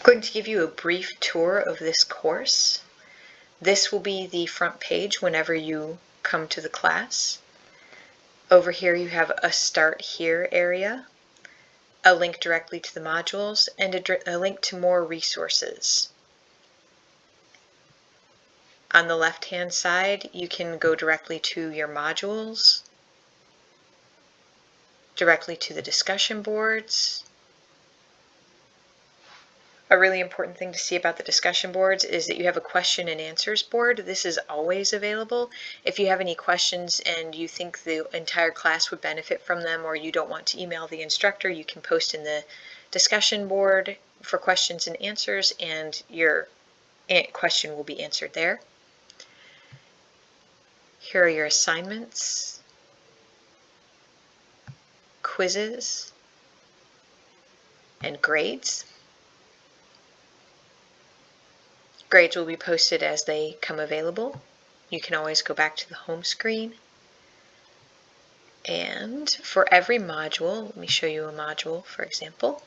I'm going to give you a brief tour of this course. This will be the front page whenever you come to the class. Over here you have a Start Here area, a link directly to the modules, and a, a link to more resources. On the left-hand side, you can go directly to your modules, directly to the discussion boards, a really important thing to see about the discussion boards is that you have a question and answers board. This is always available. If you have any questions and you think the entire class would benefit from them or you don't want to email the instructor, you can post in the discussion board for questions and answers and your question will be answered there. Here are your assignments, quizzes, and grades. Grades will be posted as they come available. You can always go back to the home screen. And for every module, let me show you a module, for example.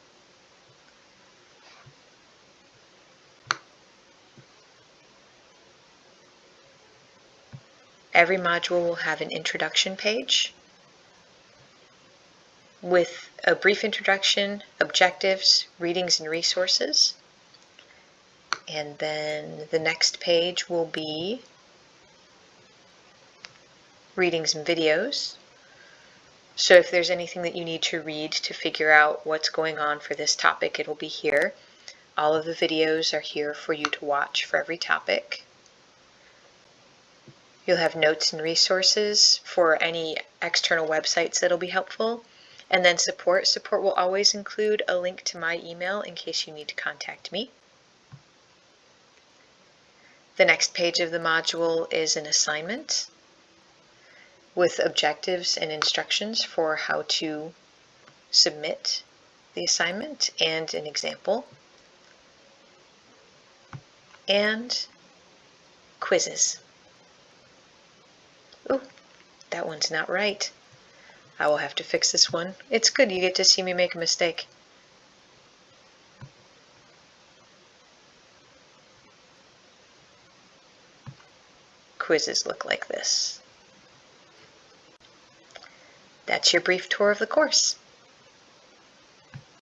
Every module will have an introduction page with a brief introduction, objectives, readings and resources. And then the next page will be readings and videos. So if there's anything that you need to read to figure out what's going on for this topic, it'll be here. All of the videos are here for you to watch for every topic. You'll have notes and resources for any external websites that'll be helpful. And then support. Support will always include a link to my email in case you need to contact me. The next page of the module is an assignment with objectives and instructions for how to submit the assignment and an example and quizzes. Oh, that one's not right. I will have to fix this one. It's good you get to see me make a mistake. Quizzes look like this. That's your brief tour of the course.